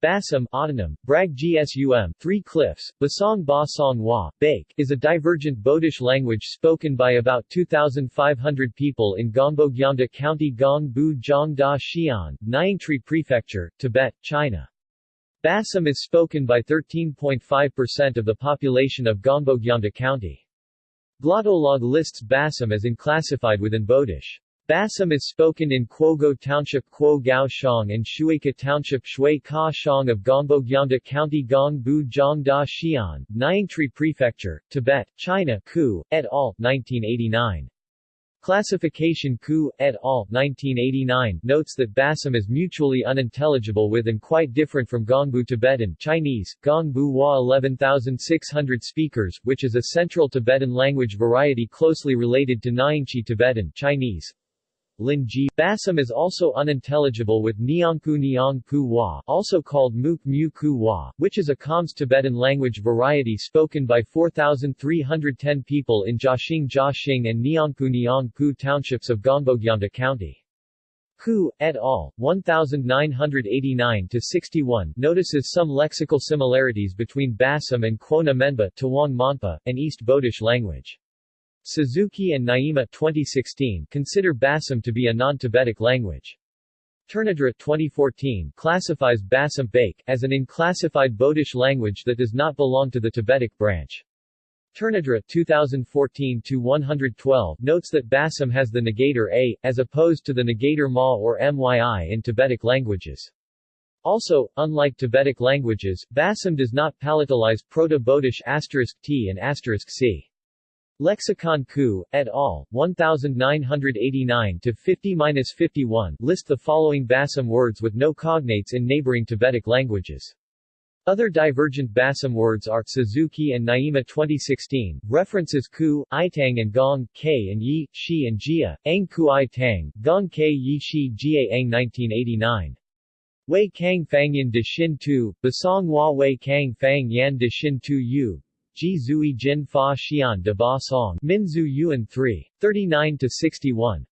Basam autonym, Brag Gsum, Three Cliffs, Basong Ba Song Wa, Bake, is a divergent Bodish language spoken by about 2,500 people in Gongbo'gyamda County Gongbu Jiangda Xian, Nyingchi Prefecture, Tibet, China. Basam is spoken by 13.5% of the population of Gongbo'gyamda County. Glottolog lists Basam as unclassified within Bodish. Basam is spoken in Kwogo Township Kwo Gao Shang and Shueika Township Shui Ka Shang of Gongbo'gyamda County Gongbu Jiangda Xian, Nyingchi Prefecture, Tibet, China Ku, et al., 1989. Classification Ku, et al., 1989 notes that Basam is mutually unintelligible with and quite different from Gongbu Tibetan Chinese, Gongbu Wa 11600 speakers, which is a Central Tibetan language variety closely related to Nyingchi Tibetan Chinese, Linji. Basam is also unintelligible with Nyangku Nyangku Wa, also called Muk Mu Ku Wa, which is a Khams Tibetan language variety spoken by 4,310 people in Jiaxing Jiaxing and Nyangku Nyangku townships of Gongbo'gyamda County. Ku, et al., 1989-61 notices some lexical similarities between Basam and Cuona Menba Tawang Monpa, an East Bodish language. Suzuki and Nyima 2016 consider Basam to be a non-Tibetic language. Tournadre 2014 classifies Basam Bake as an unclassified Bodish language that does not belong to the Tibetic branch. Tournadre 2014-112 notes that Basam has the negator a, as opposed to the negator ma or myi in Tibetic languages. Also, unlike Tibetic languages, Basam does not palatalize Proto-Bodish asterisk t and c. Lexicon Ku, et al., 1989-50-51 list the following Basam words with no cognates in neighboring Tibetic languages. Other divergent Basam words are Suzuki and Nyima 2016, references Ku, Itang and Gong, K and Yi, Shi and Jia, Ang Ku Itang, Gong K Yi Shi Jia Ang 1989. Wei Kang Fangyan de Xin Tu, Basong Hua Wei Kang Fang Yan de Xin Tu Yu, Ji Zui Jin Fa Xian de Ba Song, Min Zhu Yuan 3. 39-61.